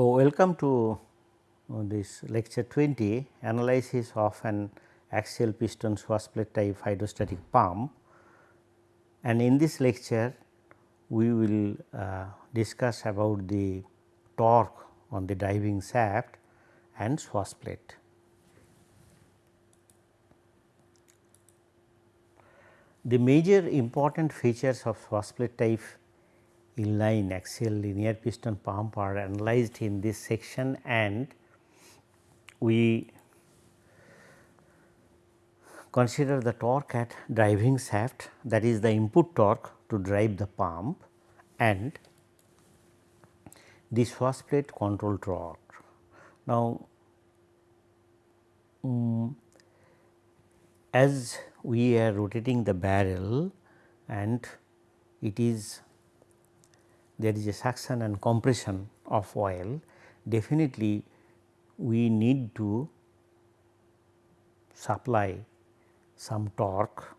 So, welcome to uh, this lecture 20 analysis of an axial piston swash plate type hydrostatic pump and in this lecture we will uh, discuss about the torque on the driving shaft and swash plate. The major important features of swash plate type inline axial linear piston pump are analyzed in this section and we consider the torque at driving shaft that is the input torque to drive the pump and this swash plate control torque. Now, um, as we are rotating the barrel and it is there is a suction and compression of oil definitely we need to supply some torque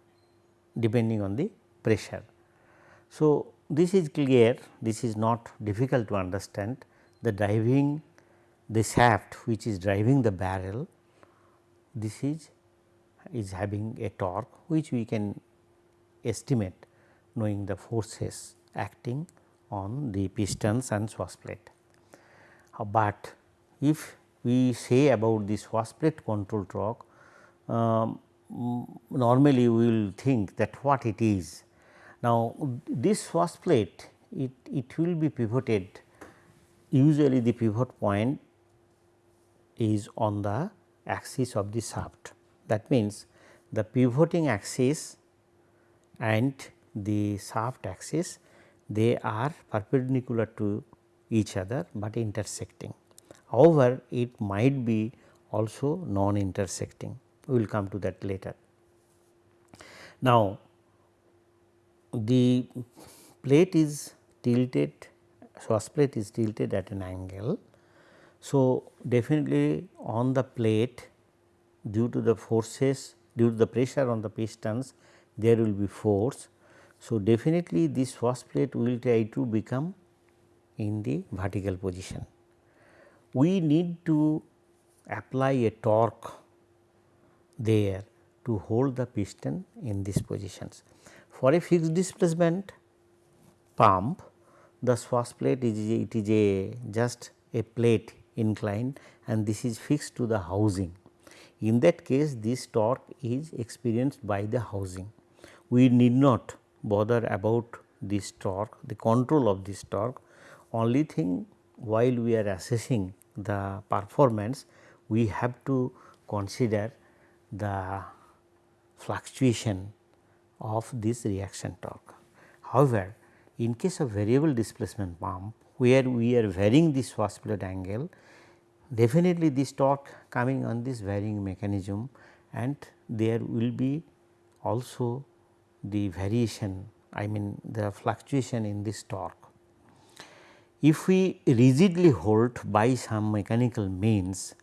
depending on the pressure. So, this is clear this is not difficult to understand the driving the shaft which is driving the barrel this is is having a torque which we can estimate knowing the forces acting on the pistons and swash plate. Uh, but if we say about the swash plate control torque, um, normally we will think that what it is. Now, this swash plate it, it will be pivoted usually the pivot point is on the axis of the shaft that means, the pivoting axis and the shaft axis they are perpendicular to each other, but intersecting. However, it might be also non intersecting we will come to that later. Now, the plate is tilted swash plate is tilted at an angle. So, definitely on the plate due to the forces due to the pressure on the pistons there will be force. So, definitely this swash plate will try to become in the vertical position. We need to apply a torque there to hold the piston in these positions. For a fixed displacement pump the swash plate is it is a just a plate inclined and this is fixed to the housing in that case this torque is experienced by the housing. We need not bother about this torque, the control of this torque only thing while we are assessing the performance we have to consider the fluctuation of this reaction torque. However, in case of variable displacement pump where we are varying this plate angle definitely this torque coming on this varying mechanism and there will be also the variation I mean the fluctuation in this torque. If we rigidly hold by some mechanical means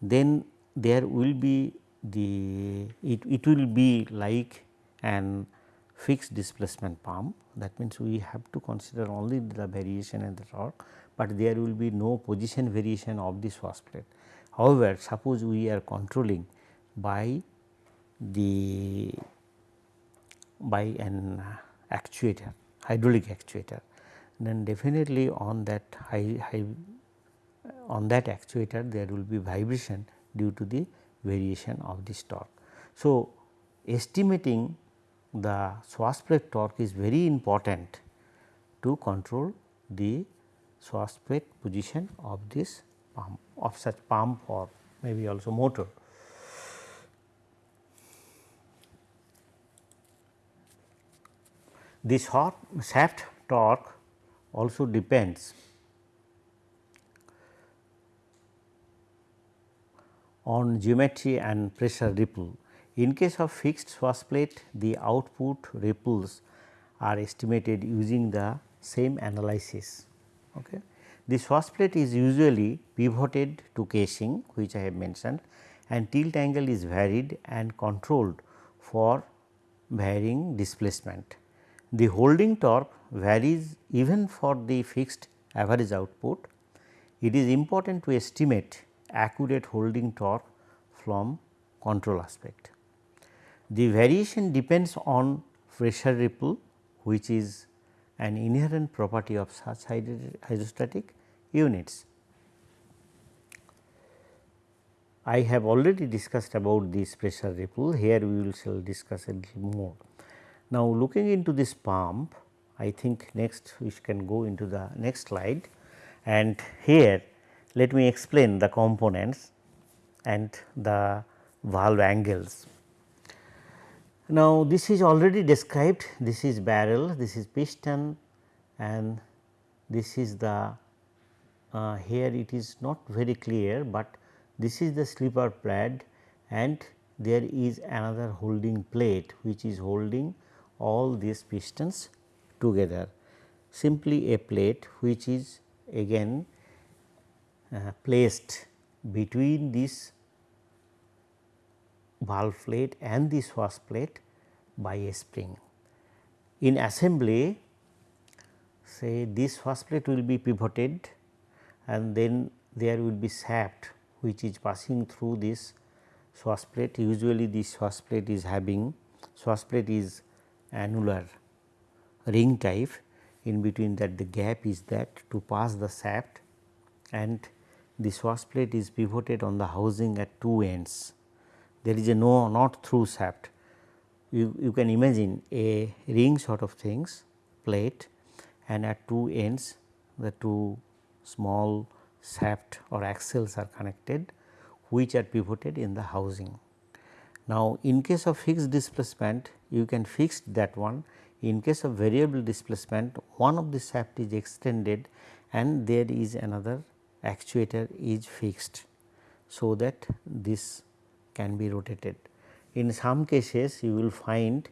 then there will be the it, it will be like an fixed displacement pump that means we have to consider only the variation in the torque but there will be no position variation of this swash plate. However, suppose we are controlling by the by an uh, actuator hydraulic actuator then definitely on that high, high uh, on that actuator there will be vibration due to the variation of this torque. So, estimating the swash plate torque is very important to control the swash plate position of this pump of such pump or maybe also motor. This shaft torque also depends on geometry and pressure ripple. In case of fixed swash plate, the output ripples are estimated using the same analysis. Okay. The swash plate is usually pivoted to casing which I have mentioned and tilt angle is varied and controlled for varying displacement. The holding torque varies even for the fixed average output. it is important to estimate accurate holding torque from control aspect. The variation depends on pressure ripple which is an inherent property of such hydrostatic units. I have already discussed about this pressure ripple, here we will shall discuss a little more. Now, looking into this pump, I think next we can go into the next slide and here let me explain the components and the valve angles. Now, this is already described this is barrel, this is piston and this is the uh, here it is not very clear, but this is the slipper pad and there is another holding plate which is holding all these pistons together. Simply a plate which is again uh, placed between this valve plate and the swash plate by a spring. In assembly say this swash plate will be pivoted and then there will be shaft which is passing through this swash plate. Usually this swash plate is having swash plate is annular ring type in between that the gap is that to pass the shaft and the swash plate is pivoted on the housing at two ends there is a no not through shaft. You, you can imagine a ring sort of things plate and at two ends the two small shaft or axles are connected which are pivoted in the housing. Now, in case of fixed displacement you can fix that one in case of variable displacement one of the shaft is extended and there is another actuator is fixed. So, that this can be rotated. In some cases you will find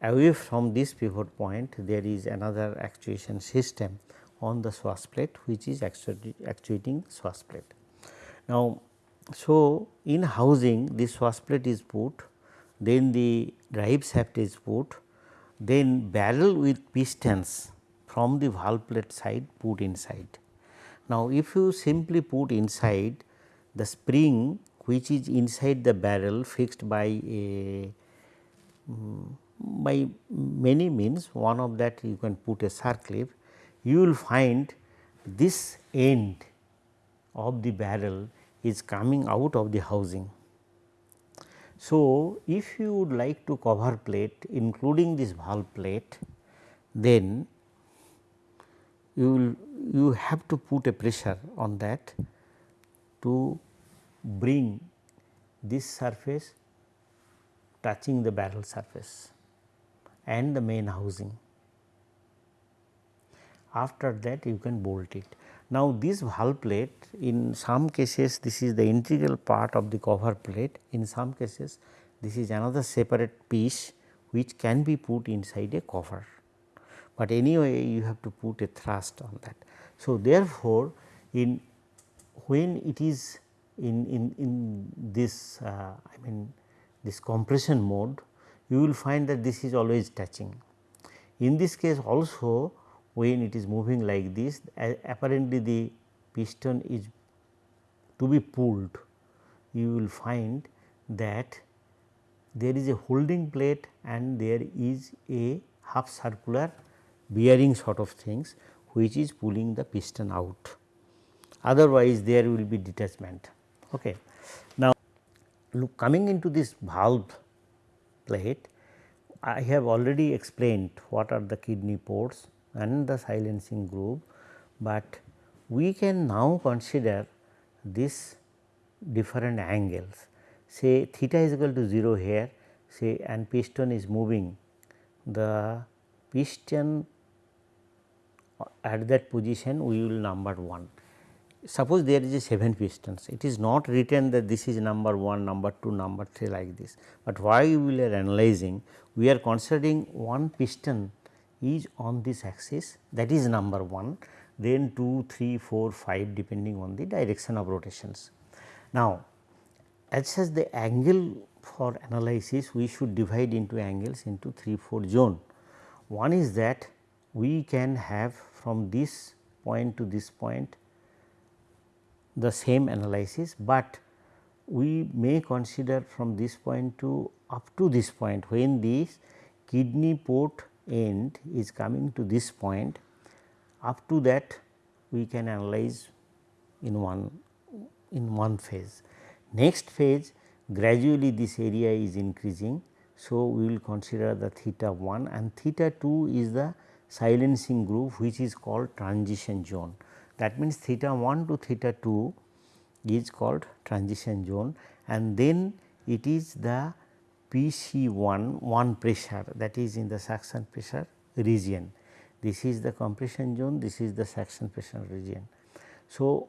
away from this pivot point there is another actuation system on the swash plate which is actuating swash plate. Now, so in housing this swash plate is put then the drive shaft is put then barrel with pistons from the valve plate side put inside. Now, if you simply put inside the spring which is inside the barrel fixed by a um, by many means one of that you can put a circlip you will find this end of the barrel is coming out of the housing. So, if you would like to cover plate including this valve plate then you will you have to put a pressure on that to bring this surface touching the barrel surface and the main housing. After that you can bolt it. Now, this valve plate in some cases this is the integral part of the cover plate, in some cases this is another separate piece which can be put inside a cover, but anyway you have to put a thrust on that. So, therefore, in when it is in, in, in this uh, I mean this compression mode you will find that this is always touching. In this case also when it is moving like this apparently the piston is to be pulled you will find that there is a holding plate and there is a half circular bearing sort of things which is pulling the piston out otherwise there will be detachment. Okay. Now, look coming into this valve plate, I have already explained what are the kidney ports and the silencing groove, but we can now consider this different angles. Say theta is equal to 0 here, say and piston is moving, the piston at that position we will number 1 suppose there is a 7 pistons, it is not written that this is number 1, number 2, number 3 like this, but why we are analyzing? We are considering one piston is on this axis that is number 1, then 2, 3, 4, 5 depending on the direction of rotations. Now, as such the angle for analysis we should divide into angles into 3, 4 zone. One is that we can have from this point to this point the same analysis, but we may consider from this point to up to this point when this kidney port end is coming to this point up to that we can analyze in one in one phase. Next phase gradually this area is increasing. So, we will consider the theta 1 and theta 2 is the silencing groove which is called transition zone. That means, theta 1 to theta 2 is called transition zone and then it is the PC 1 1 pressure that is in the suction pressure region. This is the compression zone, this is the suction pressure region. So,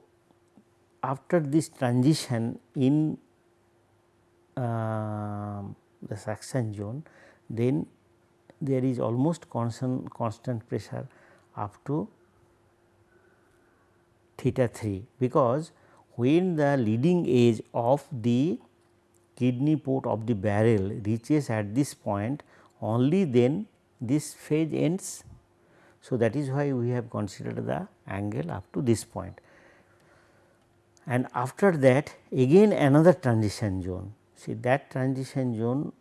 after this transition in uh, the suction zone, then there is almost constant, constant pressure up to theta 3 because when the leading edge of the kidney port of the barrel reaches at this point only then this phase ends. So, that is why we have considered the angle up to this point and after that again another transition zone. See that transition zone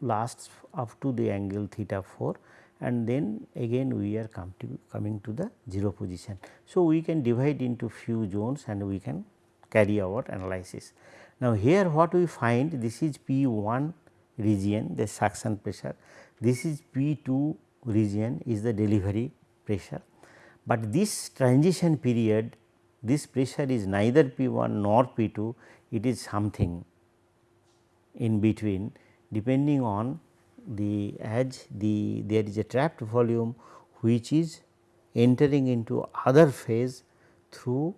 lasts up to the angle theta 4 and then again we are come to coming to the 0 position. So, we can divide into few zones and we can carry our analysis. Now, here what we find this is P 1 region the suction pressure, this is P 2 region is the delivery pressure, but this transition period this pressure is neither P 1 nor P 2 it is something in between. Depending on the edge the there is a trapped volume which is entering into other phase through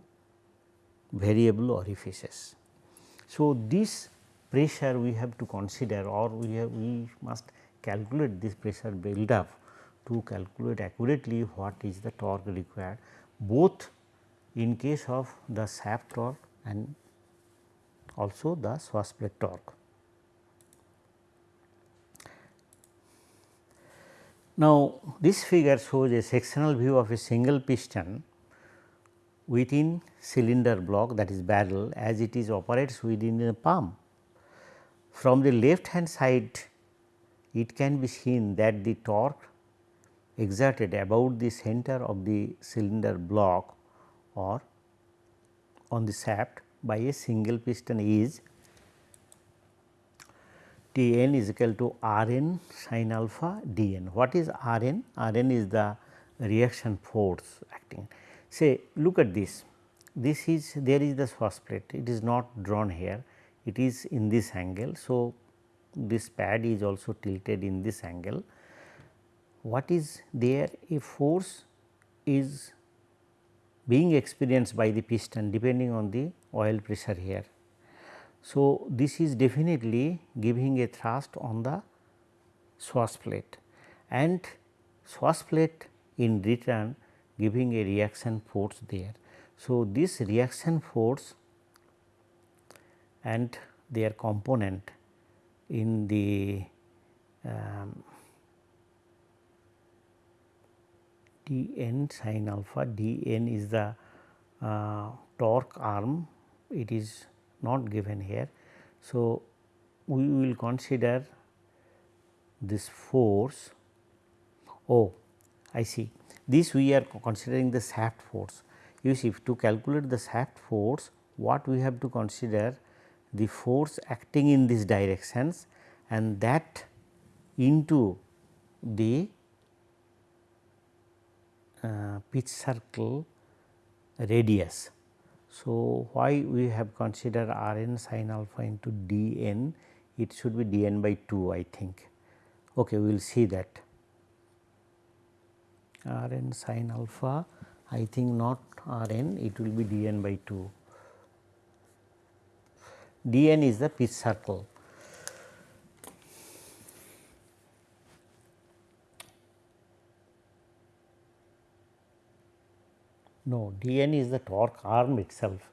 variable orifices. So, this pressure we have to consider or we have we must calculate this pressure build up to calculate accurately what is the torque required both in case of the shaft torque and also the swash plate torque. Now, this figure shows a sectional view of a single piston within cylinder block that is barrel as it is operates within the pump. From the left hand side it can be seen that the torque exerted about the center of the cylinder block or on the shaft by a single piston is T n is equal to R n sin alpha d n. What is R n? R n is the reaction force acting. Say look at this, this is there is the plate, it is not drawn here, it is in this angle. So, this pad is also tilted in this angle. What is there? A force is being experienced by the piston depending on the oil pressure here. So, this is definitely giving a thrust on the swash plate and swash plate in return giving a reaction force there. So, this reaction force and their component in the um, d n sin alpha d n is the uh, torque arm it is not given here. So, we will consider this force oh I see this we are considering the shaft force you see to calculate the shaft force what we have to consider the force acting in these directions and that into the uh, pitch circle radius. So, why we have considered R n sin alpha into d n it should be d n by 2 I think. Okay, we will see that R n sin alpha I think not R n it will be d n by 2. d n is the pitch circle No, dn is the torque arm itself.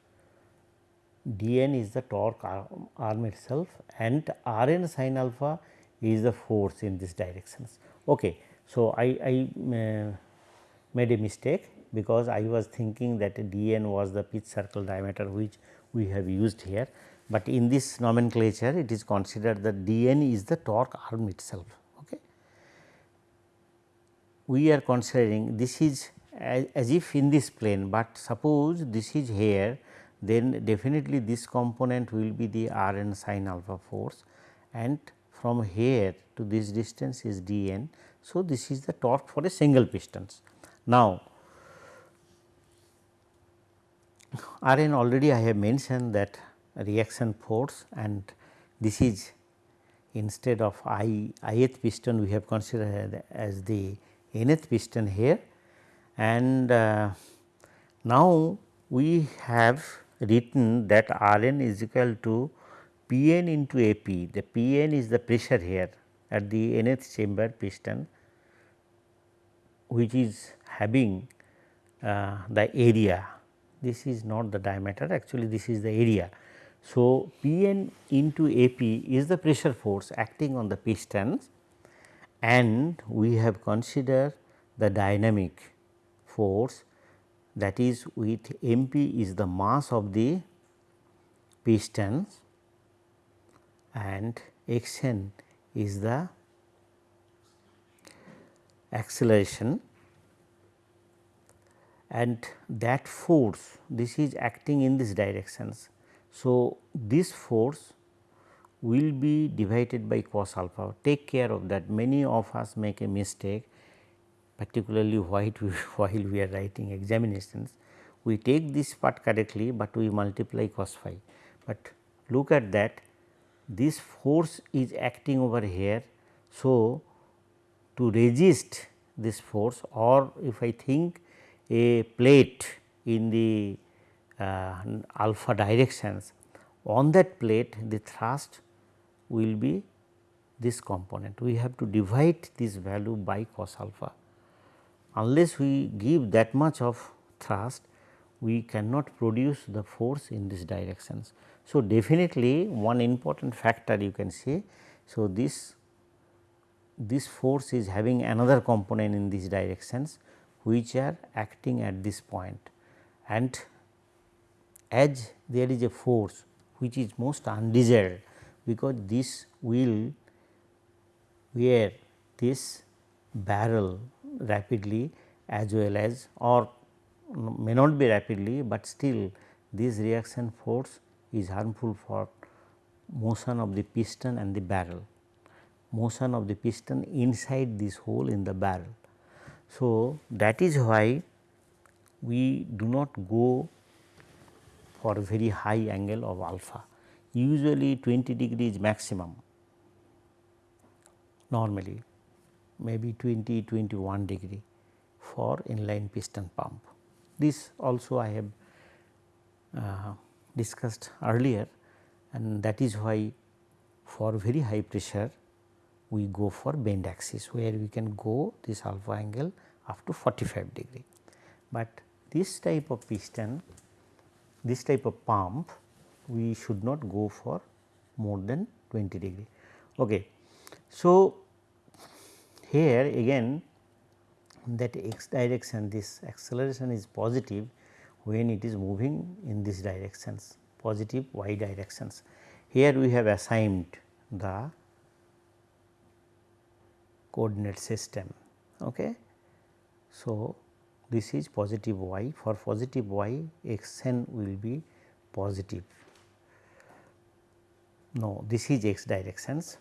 dn is the torque arm itself and Rn sin alpha is the force in this directions. Okay. So, I, I uh, made a mistake because I was thinking that dn was the pitch circle diameter which we have used here, but in this nomenclature it is considered that dn is the torque arm itself. Okay. We are considering this is as, as if in this plane, but suppose this is here then definitely this component will be the r n sin alpha force and from here to this distance is d n. So, this is the torque for a single pistons. Now, R n already I have mentioned that reaction force and this is instead of i ith piston we have considered as the nth piston here and uh, now we have written that R n is equal to P n into A p. The P n is the pressure here at the nth chamber piston which is having uh, the area. This is not the diameter actually this is the area. So, P n into A p is the pressure force acting on the pistons and we have considered the dynamic force that is with m p is the mass of the pistons and x n is the acceleration and that force this is acting in these directions. So, this force will be divided by cos alpha take care of that many of us make a mistake particularly while we, while we are writing examinations. We take this part correctly, but we multiply cos phi, but look at that this force is acting over here. So, to resist this force or if I think a plate in the uh, alpha directions on that plate the thrust will be this component. We have to divide this value by cos alpha unless we give that much of thrust we cannot produce the force in these directions. So, definitely one important factor you can say. So, this this force is having another component in these directions which are acting at this point and as there is a force which is most undesired because this will wear this barrel rapidly as well as or may not be rapidly, but still this reaction force is harmful for motion of the piston and the barrel, motion of the piston inside this hole in the barrel. So, that is why we do not go for a very high angle of alpha, usually 20 degrees maximum normally maybe 20 21 degree for inline piston pump. This also I have uh, discussed earlier and that is why for very high pressure we go for bend axis where we can go this alpha angle up to 45 degree. But this type of piston, this type of pump we should not go for more than 20 degree. Okay. So, here again that x direction this acceleration is positive when it is moving in these directions positive y directions. Here we have assigned the coordinate system. Okay. So, this is positive y for positive y x n will be positive. No, this is x directions.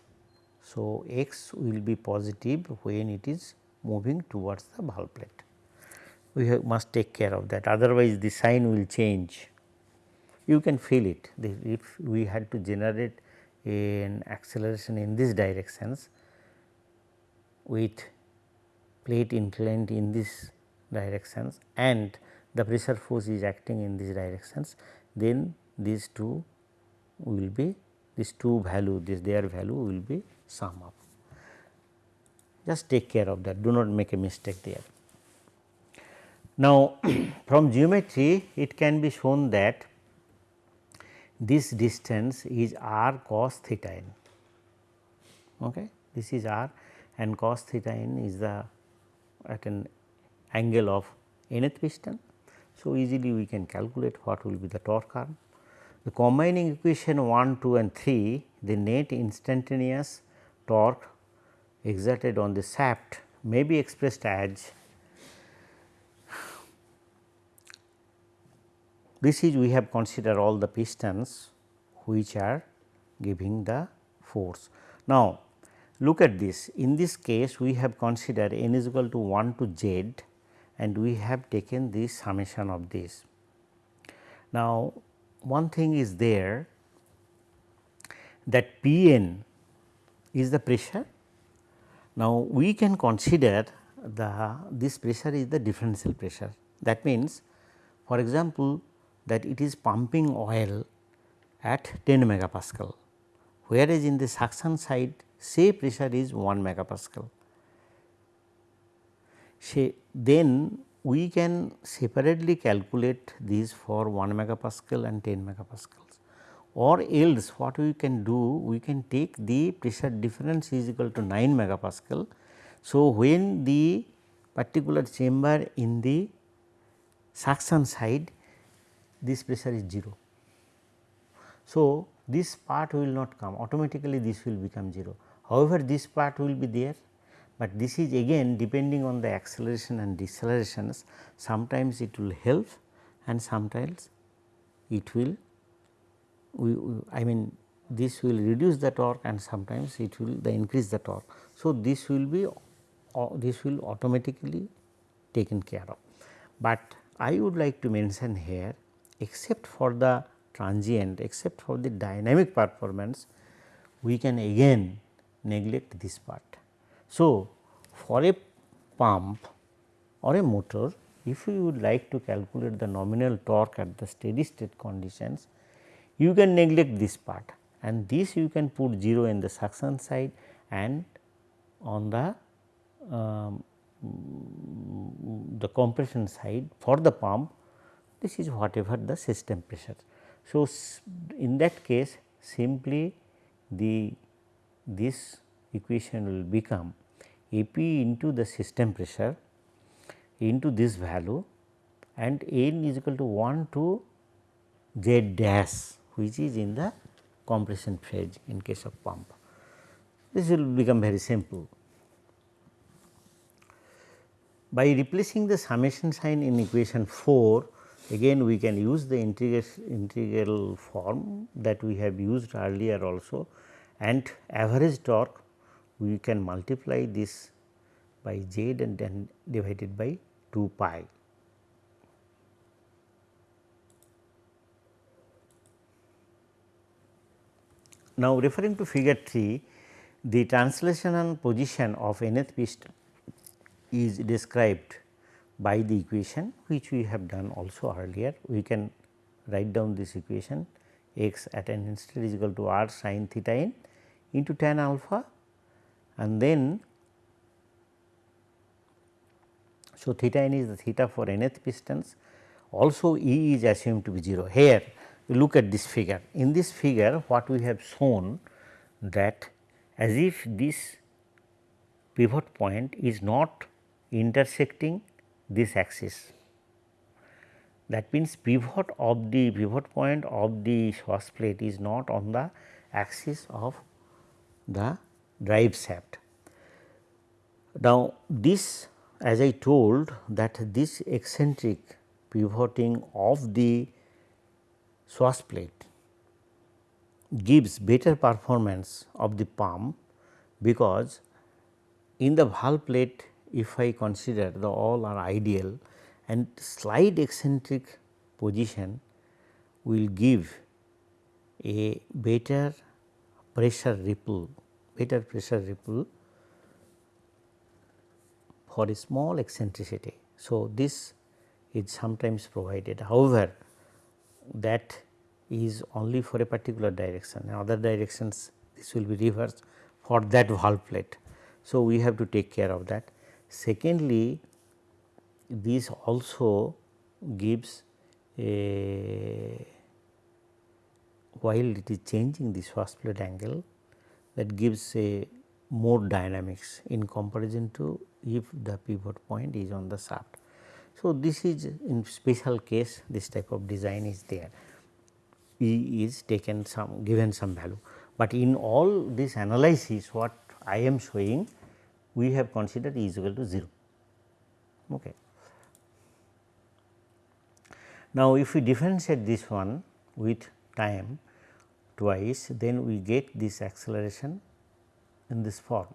So, x will be positive when it is moving towards the valve plate. We have, must take care of that otherwise the sign will change. You can feel it if we had to generate an acceleration in these directions with plate inclined in these directions and the pressure force is acting in these directions then these two will be these two value this their value will be sum up just take care of that do not make a mistake there. Now, from geometry it can be shown that this distance is r cos theta n. Okay. This is r and cos theta n is the at an angle of nth piston. So, easily we can calculate what will be the torque arm. The combining equation 1, 2 and 3 the net instantaneous torque exerted on the shaft may be expressed as this is we have considered all the pistons which are giving the force. Now, look at this in this case we have considered n is equal to 1 to z and we have taken the summation of this. Now, one thing is there that P n is the pressure. Now, we can consider the this pressure is the differential pressure that means for example, that it is pumping oil at 10 megapascal whereas, in the suction side say pressure is 1 megapascal. Say then we can separately calculate these for 1 megapascal and 10 megapascals or else what we can do we can take the pressure difference is equal to 9 megapascal. So, when the particular chamber in the suction side this pressure is 0. So, this part will not come automatically this will become 0. However, this part will be there, but this is again depending on the acceleration and decelerations sometimes it will help and sometimes it will we, I mean this will reduce the torque and sometimes it will the increase the torque. So, this will be uh, this will automatically taken care of, but I would like to mention here except for the transient except for the dynamic performance we can again neglect this part. So, for a pump or a motor if you would like to calculate the nominal torque at the steady state conditions you can neglect this part and this you can put 0 in the suction side and on the um, the compression side for the pump this is whatever the system pressure. So, in that case simply the this equation will become A p into the system pressure into this value and n is equal to 1 to z dash which is in the compression phase in case of pump. This will become very simple. By replacing the summation sign in equation 4 again we can use the integral form that we have used earlier also and average torque we can multiply this by z and then divided by 2 pi. Now, referring to figure 3, the translational position of nth piston is described by the equation which we have done also earlier. We can write down this equation x at an instant is equal to r sin theta n into tan alpha and then so theta n is the theta for nth pistons also E is assumed to be 0. Here look at this figure. In this figure what we have shown that as if this pivot point is not intersecting this axis. That means, pivot of the pivot point of the swash plate is not on the axis of the drive shaft. Now, this as I told that this eccentric pivoting of the swash plate gives better performance of the pump because in the valve plate if I consider the all are ideal and slight eccentric position will give a better pressure ripple, better pressure ripple for a small eccentricity. So, this is sometimes provided. However, that is only for a particular direction in other directions this will be reversed for that valve plate. So, we have to take care of that. Secondly, this also gives a while it is changing this swash plate angle that gives a more dynamics in comparison to if the pivot point is on the shaft. So, this is in special case this type of design is there E is taken some given some value, but in all this analysis what I am showing we have considered E is equal to 0. Okay. Now, if we differentiate this one with time twice then we get this acceleration in this form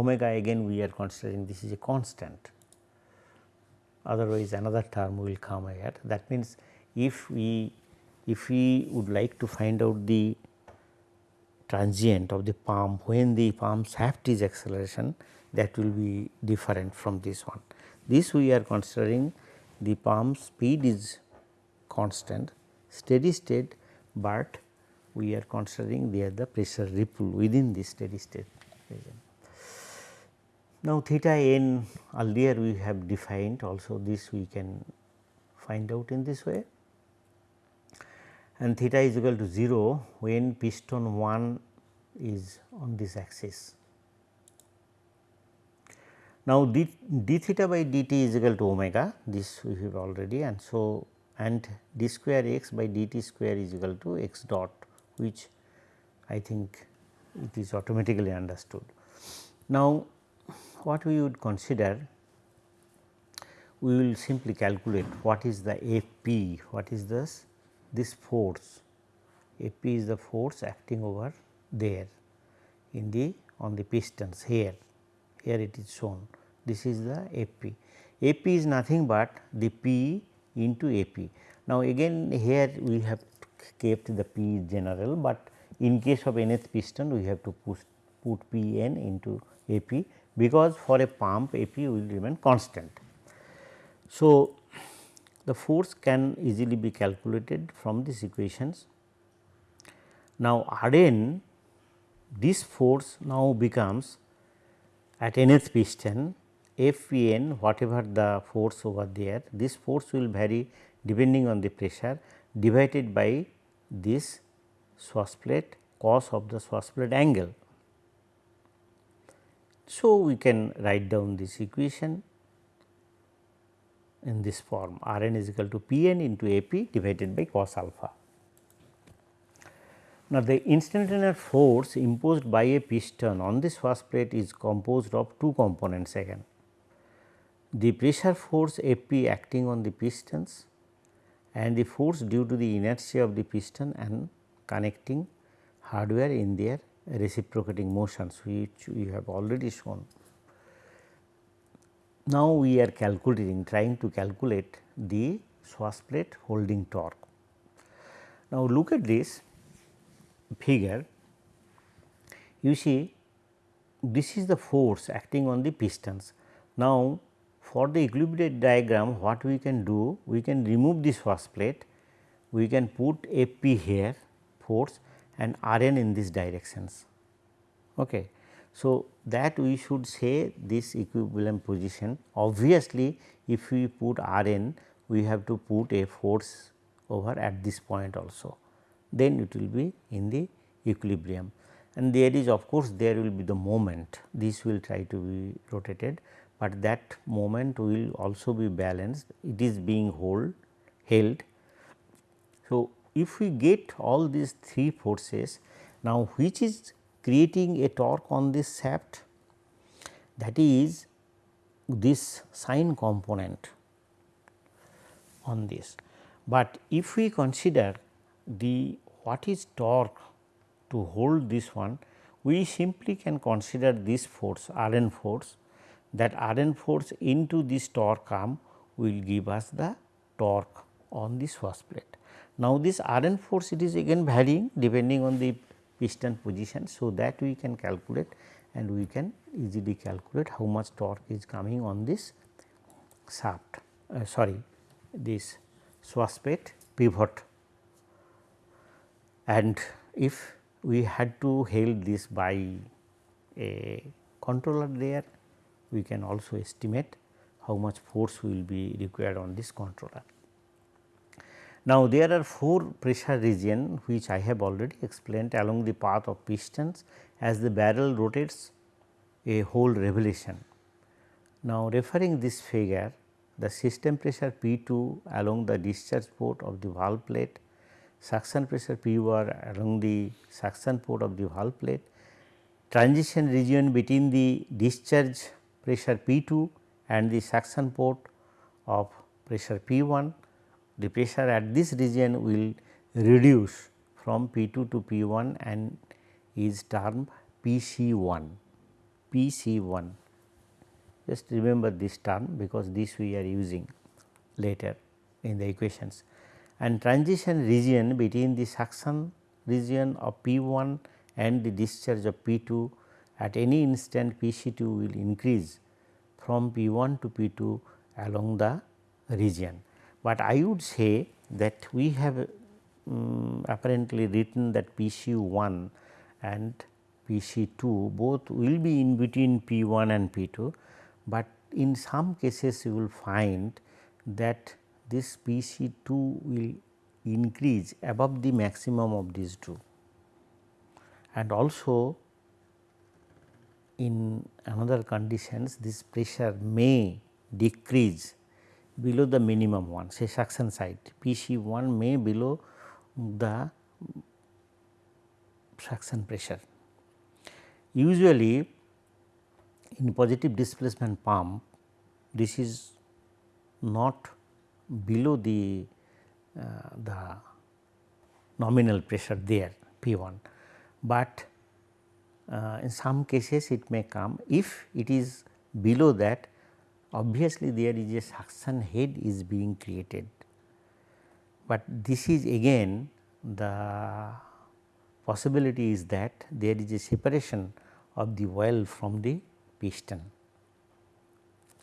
omega again we are considering this is a constant otherwise another term will come here that means if we if we would like to find out the transient of the pump when the pump shaft is acceleration that will be different from this one. This we are considering the pump speed is constant steady state, but we are considering there the pressure ripple within the steady state region. Now, theta n earlier we have defined also this we can find out in this way and theta is equal to 0 when piston 1 is on this axis. Now, d, d theta by dt is equal to omega this we have already and so and d square x by dt square is equal to x dot which I think it is automatically understood. Now, what we would consider we will simply calculate what is the F p, what is this this force AP is the force acting over there in the on the pistons here here it is shown this is the AP. AP is nothing but the P into AP. Now, again here we have kept the P general, but in case of nth piston we have to push, put P n into AP because for a pump AP will remain constant. So, the force can easily be calculated from these equations. Now, R n this force now becomes at nth piston F P n whatever the force over there this force will vary depending on the pressure divided by this swash plate cos of the swash plate angle. So, we can write down this equation in this form R n is equal to P n into A p divided by cos alpha. Now, the instantaneous force imposed by a piston on this first plate is composed of two components again. The pressure force F p acting on the pistons and the force due to the inertia of the piston and connecting hardware in their reciprocating motions which we have already shown. Now, we are calculating trying to calculate the swash plate holding torque. Now, look at this figure you see this is the force acting on the pistons. Now, for the equilibrium diagram what we can do we can remove this swash plate we can put AP here force and R n in these directions. Okay. So, that we should say this equilibrium position. Obviously if we put R n we have to put a force over at this point also. Then it will be in the equilibrium. And there is of course there will be the moment. This will try to be rotated but that moment will also be balanced. It is being hold held. So, if we get all these three forces now which is creating a torque on this shaft that is this sign component on this. But if we consider the what is torque to hold this one we simply can consider this force R n force that R n force into this torque arm will give us the torque on this swash plate. Now, this R n force it is again varying depending on the piston position. So, that we can calculate and we can easily calculate how much torque is coming on this shaft uh, sorry this Schwarzschild pivot and if we had to hold this by a controller there we can also estimate how much force will be required on this controller. Now, there are four pressure region which I have already explained along the path of pistons as the barrel rotates a whole revolution. Now, referring this figure the system pressure P 2 along the discharge port of the valve plate, suction pressure P 1 along the suction port of the valve plate, transition region between the discharge pressure P 2 and the suction port of pressure P 1. The pressure at this region will reduce from P 2 to P 1 and is termed P C 1, P C 1 just remember this term because this we are using later in the equations and transition region between the suction region of P 1 and the discharge of P 2 at any instant P C 2 will increase from P 1 to P 2 along the region. But I would say that we have um, apparently written that P C 1 and P C 2 both will be in between P 1 and P 2 but in some cases you will find that this P C 2 will increase above the maximum of these two. And also in another conditions this pressure may decrease below the minimum one say suction side P C 1 may below the suction pressure. Usually in positive displacement pump this is not below the uh, the nominal pressure there P 1, but uh, in some cases it may come if it is below that obviously there is a suction head is being created, but this is again the possibility is that there is a separation of the well from the piston.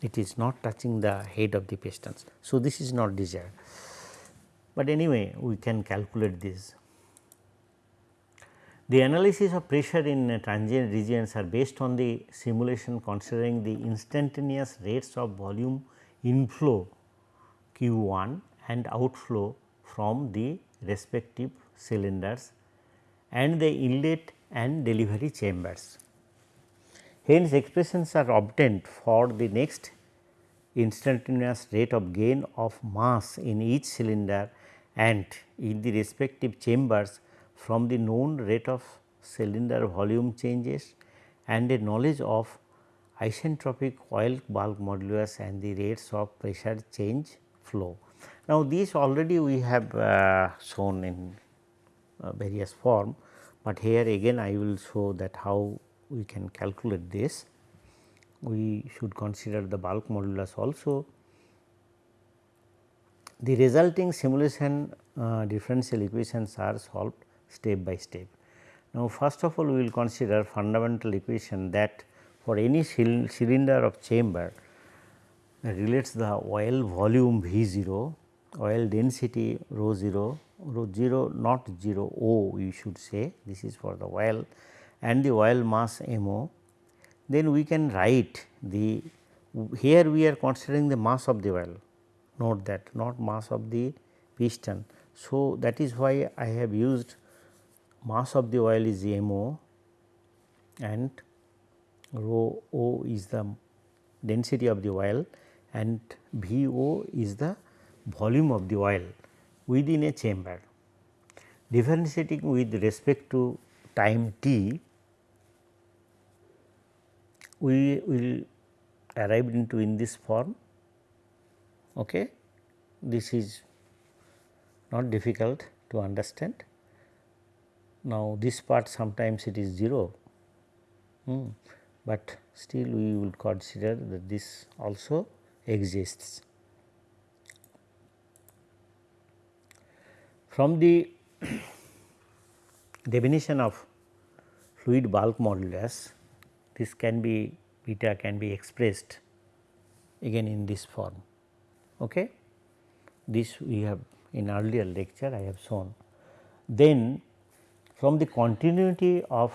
It is not touching the head of the pistons. So, this is not desired, but anyway we can calculate this. The analysis of pressure in transient regions are based on the simulation considering the instantaneous rates of volume inflow Q 1 and outflow from the respective cylinders and the inlet and delivery chambers. Hence, expressions are obtained for the next instantaneous rate of gain of mass in each cylinder and in the respective chambers from the known rate of cylinder volume changes and a knowledge of isentropic oil bulk modulus and the rates of pressure change flow. Now, these already we have uh, shown in uh, various form, but here again I will show that how we can calculate this. We should consider the bulk modulus also. The resulting simulation uh, differential equations are solved step by step. Now, first of all we will consider fundamental equation that for any cylinder of chamber relates the oil volume V 0, oil density rho 0, rho 0 not 0 O we should say this is for the oil and the oil mass MO, then we can write the here we are considering the mass of the oil note that not mass of the piston. So, that is why I have used mass of the oil is MO and rho O is the density of the oil and VO is the volume of the oil within a chamber. Differentiating with respect to time t we will arrive into in this form. Okay. This is not difficult to understand. Now, this part sometimes it is 0, hmm, but still we will consider that this also exists. From the definition of fluid bulk modulus, this can be beta can be expressed again in this form. Okay. This we have in earlier lecture I have shown. Then from the continuity of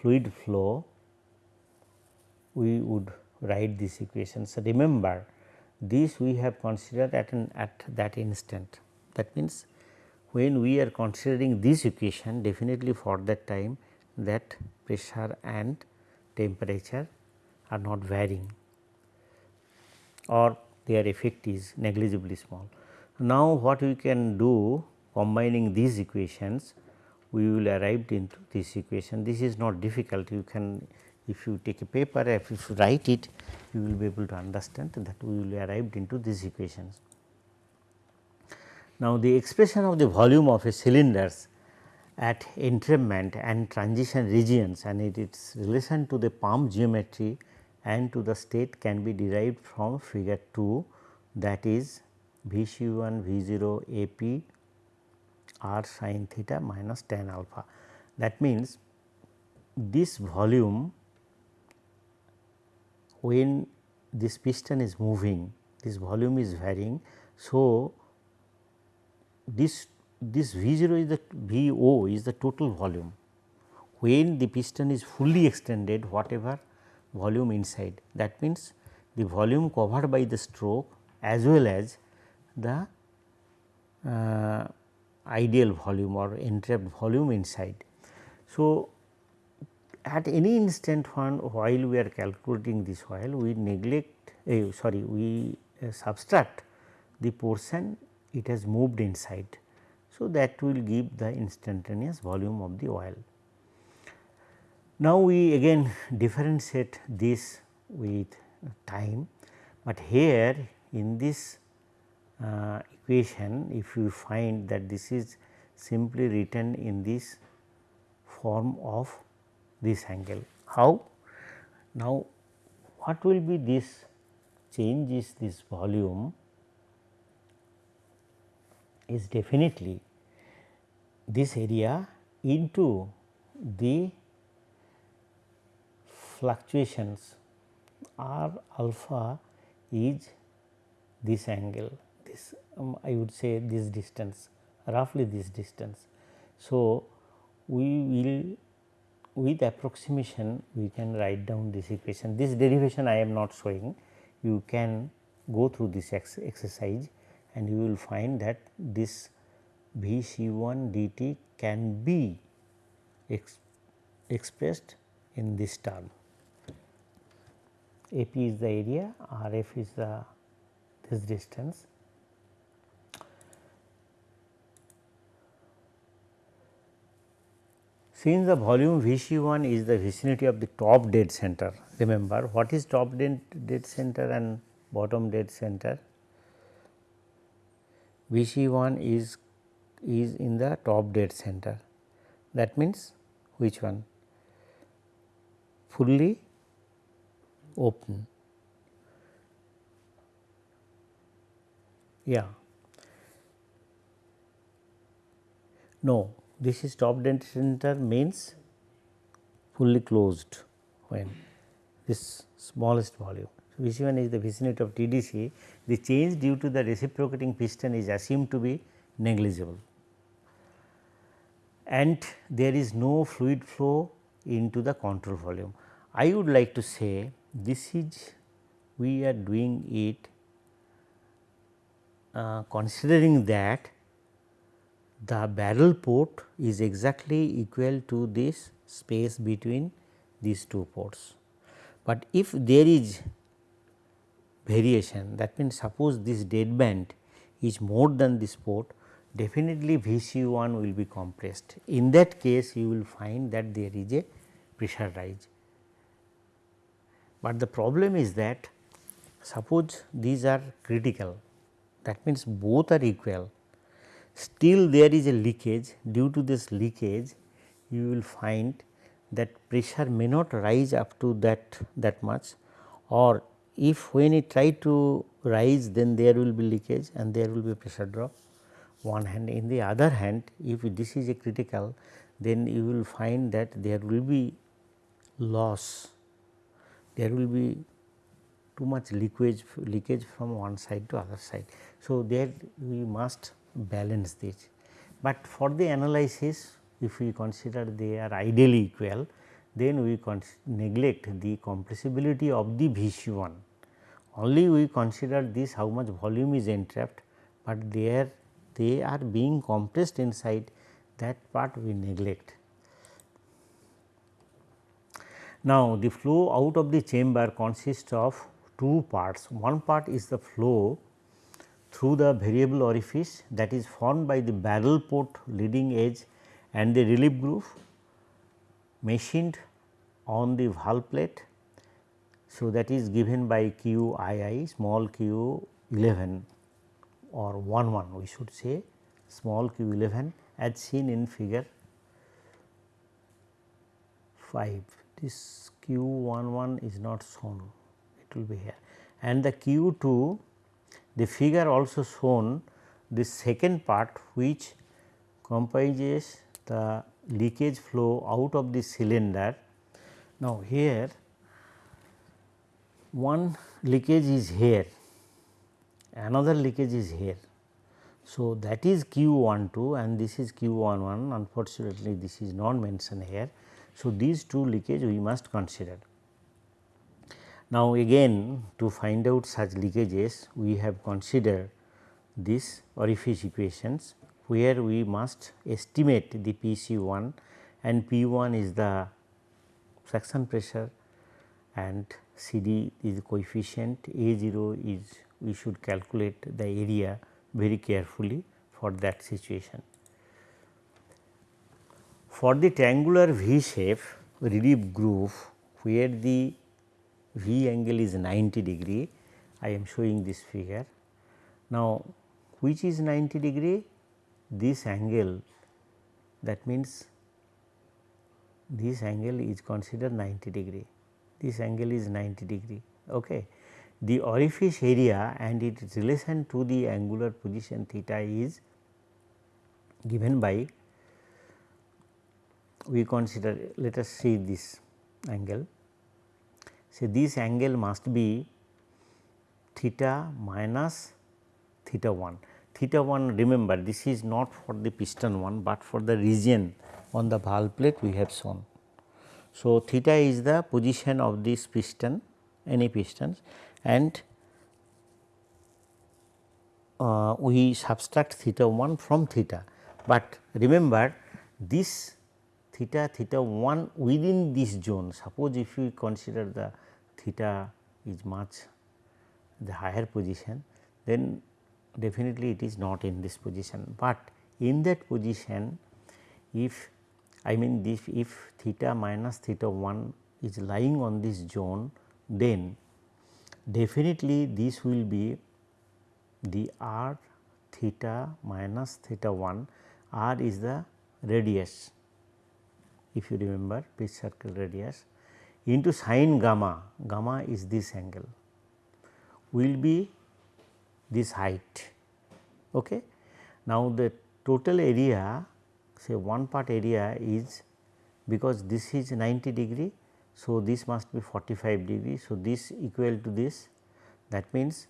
fluid flow we would write this equation. So, remember this we have considered at an at that instant that means when we are considering this equation definitely for that time that pressure and temperature are not varying or their effect is negligibly small. Now, what we can do combining these equations we will arrive into this equation. This is not difficult you can if you take a paper if you write it you will be able to understand that we will arrive into these equations. Now, the expression of the volume of a cylinders at entrapment and transition regions and it, its relation to the pump geometry and to the state can be derived from figure 2 that is V C 1 V 0 A P r sin theta minus tan alpha. That means, this volume when this piston is moving this volume is varying. So, this this V 0 is the V O is the total volume. When the piston is fully extended whatever volume inside that means, the volume covered by the stroke as well as the uh, ideal volume or entrapped volume inside. So, at any instant when while we are calculating this while we neglect uh, sorry we uh, subtract the portion it has moved inside. So, that will give the instantaneous volume of the oil. Now, we again differentiate this with time, but here in this uh, equation if you find that this is simply written in this form of this angle. How? Now, what will be this change is this volume is definitely this area into the fluctuations r alpha is this angle this um, I would say this distance roughly this distance. So, we will with approximation we can write down this equation this derivation I am not showing you can go through this ex exercise and you will find that this V C 1 dt can be ex expressed in this term. AP is the area, RF is the this distance. Since the volume V C 1 is the vicinity of the top dead center, remember what is top dead, center and bottom dead center? V C 1 is is in the top dead center. That means which one? Fully open. Yeah. No, this is top dead center means fully closed when this smallest volume. So, V C 1 is the vicinity of TDC, the change due to the reciprocating piston is assumed to be negligible and there is no fluid flow into the control volume. I would like to say this is we are doing it uh, considering that the barrel port is exactly equal to this space between these two ports. But if there is variation that means suppose this dead band is more than this port definitely VC1 will be compressed. In that case you will find that there is a pressure rise. But the problem is that suppose these are critical that means both are equal still there is a leakage due to this leakage you will find that pressure may not rise up to that that much or if when it try to rise then there will be leakage and there will be pressure drop one hand. In the other hand if this is a critical then you will find that there will be loss, there will be too much leakage leakage from one side to other side. So, there we must balance this, but for the analysis if we consider they are ideally equal then we neglect the compressibility of the VC1 only we consider this how much volume is entrapped, but there they are being compressed inside that part we neglect. Now, the flow out of the chamber consists of two parts. One part is the flow through the variable orifice that is formed by the barrel port leading edge and the relief groove machined on the valve plate. So, that is given by q i i small q 11 or 1 1 we should say small q 11 as seen in figure 5. This q 1 1 is not shown it will be here and the q 2 the figure also shown the second part which comprises the leakage flow out of the cylinder. Now, here one leakage is here, another leakage is here. So, that is Q 1 2 and this is Q 1 1 unfortunately, this is not mentioned here. So, these two leakage we must consider. Now, again to find out such leakages we have considered this orifice equations where we must estimate the P c 1 and P 1 is the suction pressure and C d is the coefficient A 0 is we should calculate the area very carefully for that situation. For the triangular V shape relief groove where the V angle is 90 degree, I am showing this figure. Now, which is 90 degree? This angle that means this angle is considered 90 degree, this angle is 90 degree. Okay. The orifice area and its relation to the angular position theta is given by we consider let us see this angle say this angle must be theta minus theta 1. Theta 1 remember this is not for the piston one, but for the region on the valve plate we have shown. So, theta is the position of this piston any pistons and uh, we subtract theta 1 from theta, but remember this theta theta 1 within this zone. Suppose if we consider the theta is much the higher position, then definitely it is not in this position, but in that position if I mean this if theta minus theta 1 is lying on this zone, then definitely this will be the r theta minus theta 1, r is the radius if you remember pitch circle radius into sine gamma, gamma is this angle will be this height. Okay. Now, the total area say one part area is because this is 90 degree. So, this must be 45 degree. So, this equal to this that means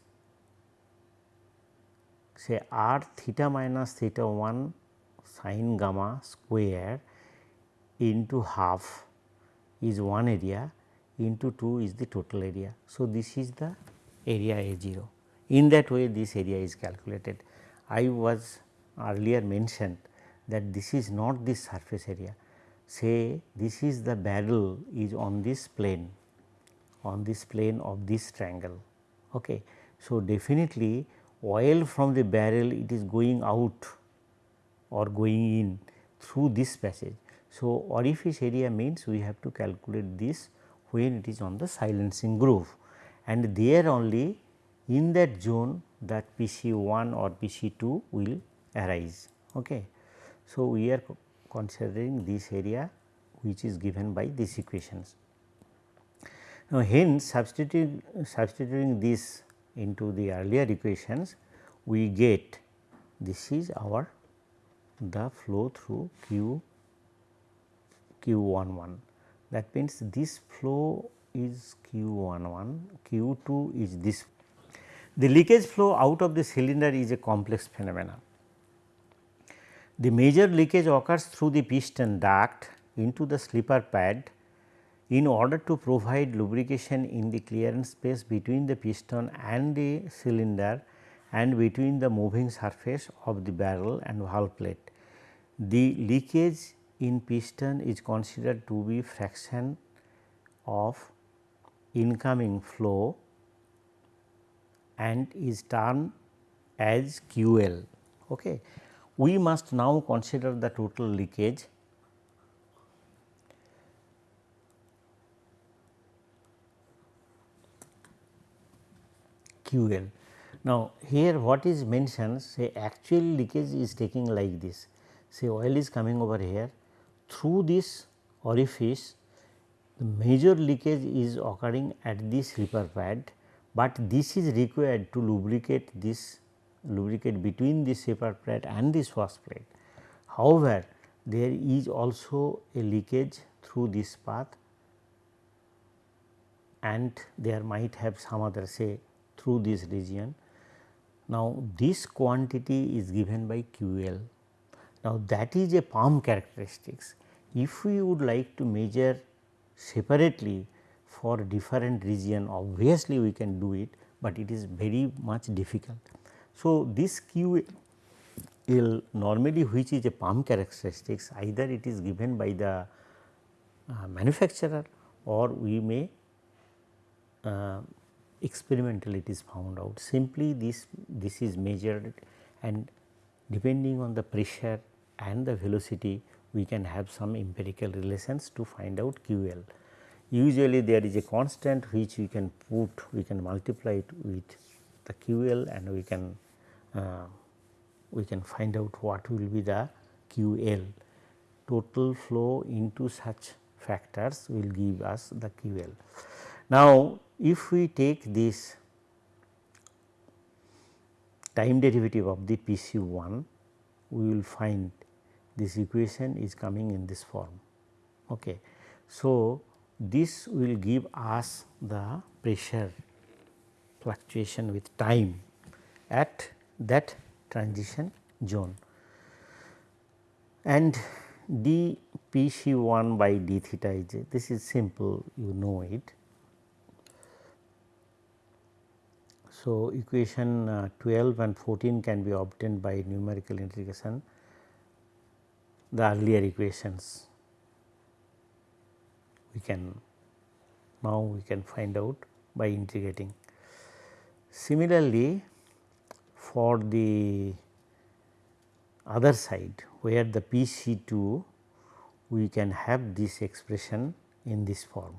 say r theta minus theta 1 sine gamma square into half is one area into 2 is the total area. So, this is the area A 0 in that way this area is calculated. I was earlier mentioned that this is not the surface area say this is the barrel is on this plane on this plane of this triangle. Okay. So, definitely oil from the barrel it is going out or going in through this passage. So, orifice area means we have to calculate this when it is on the silencing groove and there only in that zone that PC 1 or PC 2 will arise. Okay. So, we are considering this area which is given by these equations. Now, hence substituting, substituting this into the earlier equations we get this is our the flow through Q Q 1 1 that means this flow is Q 1 1 Q 2 is this. The leakage flow out of the cylinder is a complex phenomenon. The major leakage occurs through the piston duct into the slipper pad in order to provide lubrication in the clearance space between the piston and the cylinder and between the moving surface of the barrel and valve plate. The leakage in piston is considered to be fraction of incoming flow and is termed as QL. Okay. We must now consider the total leakage QL. Now, here what is mentioned say actual leakage is taking like this say oil is coming over here through this orifice the major leakage is occurring at this slipper pad, but this is required to lubricate this lubricate between this slipper pad and this swash plate. However, there is also a leakage through this path and there might have some other say through this region. Now, this quantity is given by QL. Now, that is a pump characteristics. If we would like to measure separately for different region obviously we can do it, but it is very much difficult. So, this QL normally which is a pump characteristics either it is given by the uh, manufacturer or we may uh, experimentally it is found out simply this this is measured and depending on the pressure and the velocity we can have some empirical relations to find out QL. Usually there is a constant which we can put we can multiply it with the QL and we can uh, we can find out what will be the QL total flow into such factors will give us the QL. Now, if we take this time derivative of the PC1 we will find this equation is coming in this form. Okay. So, this will give us the pressure fluctuation with time at that transition zone and d P c 1 by d theta is this is simple you know it So, equation uh, 12 and 14 can be obtained by numerical integration the earlier equations we can now we can find out by integrating. Similarly, for the other side where the P C 2 we can have this expression in this form.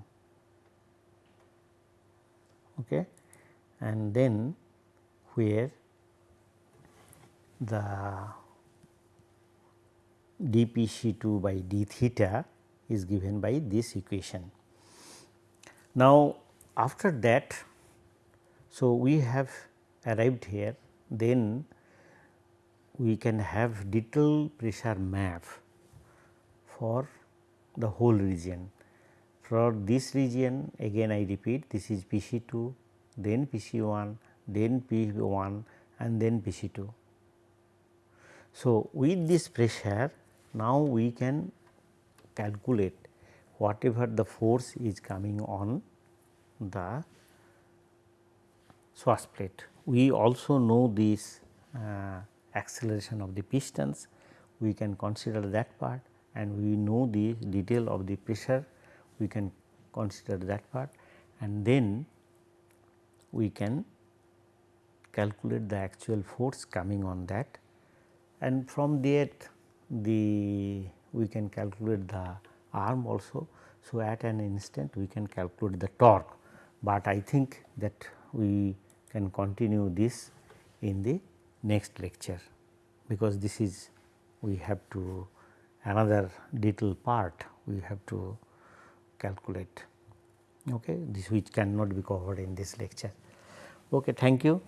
Okay and then where the dPc2 by d theta is given by this equation. Now, after that, so we have arrived here then we can have detailed pressure map for the whole region. For this region again I repeat this is PC2, then PC1, then P1 and then PC2. So, with this pressure now we can calculate whatever the force is coming on the swash plate. We also know this uh, acceleration of the pistons, we can consider that part and we know the detail of the pressure, we can consider that part and then we can calculate the actual force coming on that. And from there the we can calculate the arm also. So, at an instant we can calculate the torque, but I think that we can continue this in the next lecture because this is we have to another detail part we have to calculate. Okay? This which cannot be covered in this lecture. Okay thank you